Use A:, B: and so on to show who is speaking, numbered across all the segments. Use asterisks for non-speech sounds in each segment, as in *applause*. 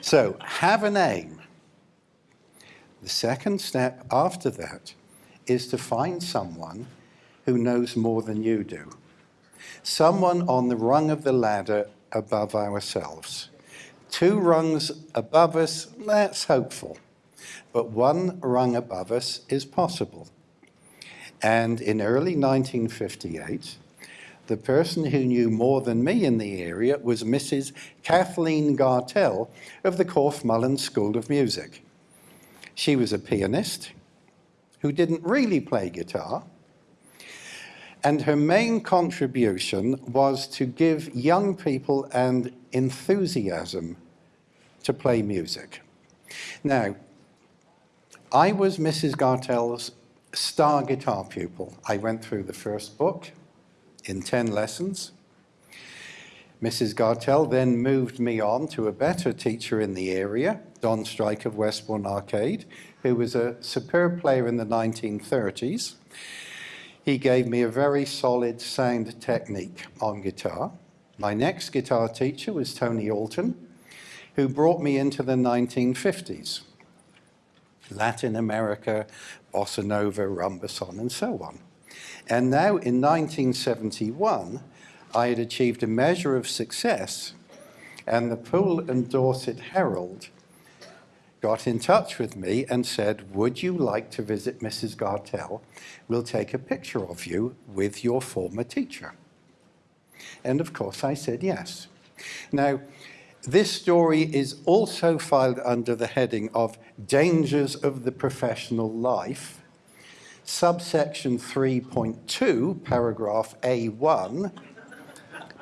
A: So have an aim. The second step after that is to find someone who knows more than you do. Someone on the rung of the ladder above ourselves. Two rungs above us, that's hopeful. But one rung above us is possible. And in early 1958, the person who knew more than me in the area was Mrs. Kathleen Gartell of the Corfe School of Music. She was a pianist who didn't really play guitar, and her main contribution was to give young people an enthusiasm to play music. Now, I was Mrs. Gartell's star guitar pupil. I went through the first book in 10 lessons. Mrs. Gartell then moved me on to a better teacher in the area, Don Strike of Westbourne Arcade, who was a superb player in the 1930s. He gave me a very solid sound technique on guitar. My next guitar teacher was Tony Alton, who brought me into the 1950s. Latin America, Bossa Nova, Rumba Son, and so on. And now in 1971, I had achieved a measure of success and the Poole and Dorset Herald got in touch with me and said, would you like to visit Mrs. Gartell? We'll take a picture of you with your former teacher. And of course I said yes. Now, this story is also filed under the heading of Dangers of the Professional Life, subsection 3.2, paragraph A1,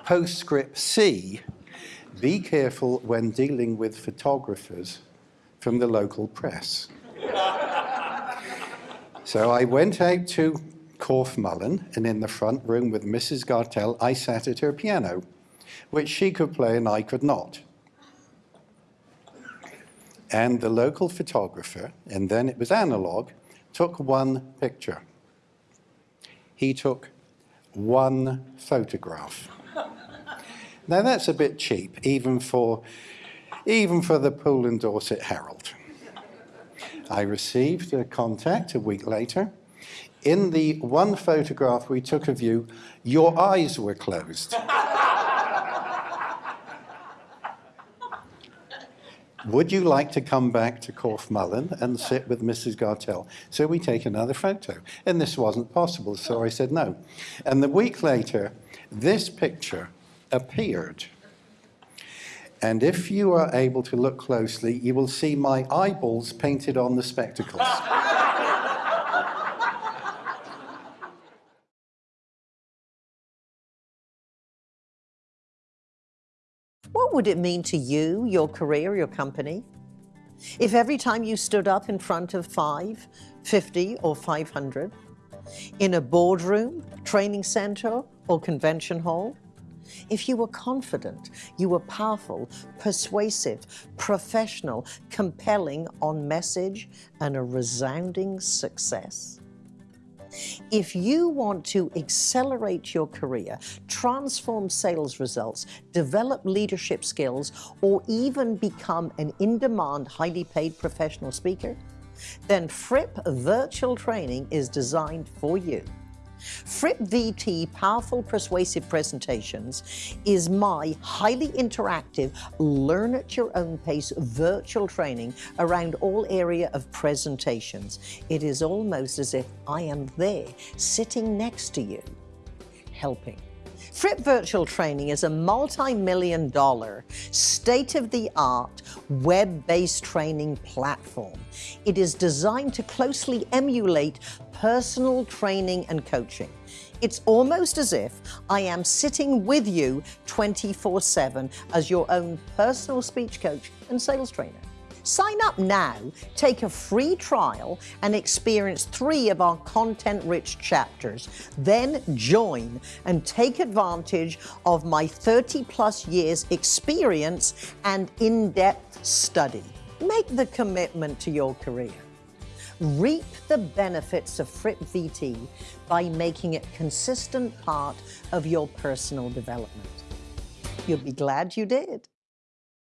A: postscript C, be careful when dealing with photographers from the local press. so I went out to Corfe Mullen and in the front room with Mrs. Gartell, I sat at her piano, which she could play and I could not. And the local photographer, and then it was analog, took one picture. He took one photograph. now that's a bit cheap, even for, even for the Poole and Dorset Herald. I received a contact a week later. In the one photograph we took of you, your eyes were closed. *laughs* would you like to come back to Corfe Mullen and sit with Mrs. Gartell? So we take another photo. And this wasn't possible, so I said no. And the week later, this picture appeared. And if you are able to look closely, you will see my eyeballs painted on the spectacles. *laughs*
B: What would it mean to you, your career, your company? If every time you stood up in front of five, 50 or 500, in a boardroom, training center or convention hall, if you were confident, you were powerful, persuasive, professional, compelling on message and a resounding success, if you want to accelerate your career, transform sales results, develop leadership skills, or even become an in-demand, highly paid professional speaker, then Fripp Virtual Training is designed for you. Fripp VT Powerful Persuasive Presentations is my highly interactive, learn at your own pace virtual training around all area of presentations. It is almost as if I am there, sitting next to you, helping. Fripp Virtual Training is a multi-million dollar, state-of-the-art, web-based training platform. It is designed to closely emulate personal training and coaching. It's almost as if I am sitting with you 24-7 as your own personal speech coach and sales trainer. Sign up now, take a free trial, and experience three of our content-rich chapters. Then join and take advantage of my 30-plus years experience and in-depth study. Make the commitment to your career. Reap the benefits of Fripp VT by making it consistent part of your personal development. You'll be glad you did.